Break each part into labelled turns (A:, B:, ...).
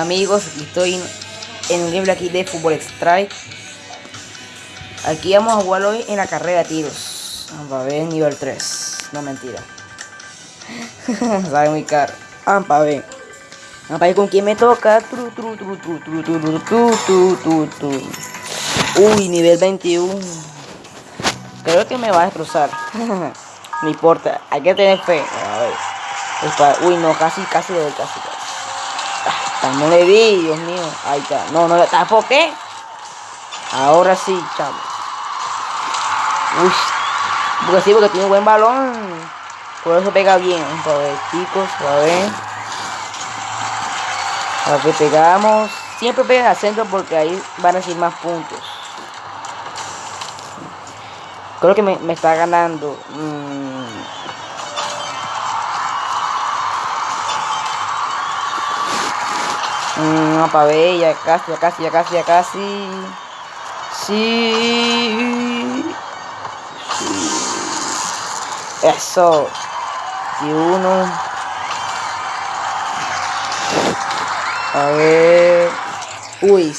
A: amigos, estoy en un gameplay aquí de Fútbol Strike. Aquí vamos a jugar hoy en la carrera de tiros. Vamos a ver, nivel 3. No mentira. Sabe muy caro. Vamos a ver. Vamos a ver con quién me toca. Uy, nivel 21. Creo que me va a destrozar. no importa, hay que tener fe. A ver. Uy, no, casi, casi, casi. casi. No le di, Dios mío. Ahí está. No, no le qué? Ahora sí, chavo. Uy. Porque sí, porque tiene un buen balón. Por eso pega bien. A ver, chicos, a ver. A ver, pegamos. Siempre pega al centro porque ahí van a ser más puntos. Creo que me, me está ganando. Mm. Para ver, ya casi, ya casi, ya casi, ya casi. Sí. Eso. Y uno. A ver. Uy.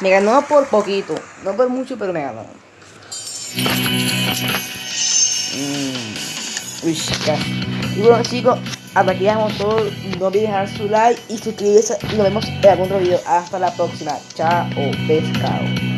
A: Me ganó por poquito. No por mucho, pero me ganó. Mm. Uy, casi. Y bueno chicos, hasta aquí dejamos todo. No olviden dejar su like y suscribirse. Nos vemos en algún otro video. Hasta la próxima. Chao, pescado.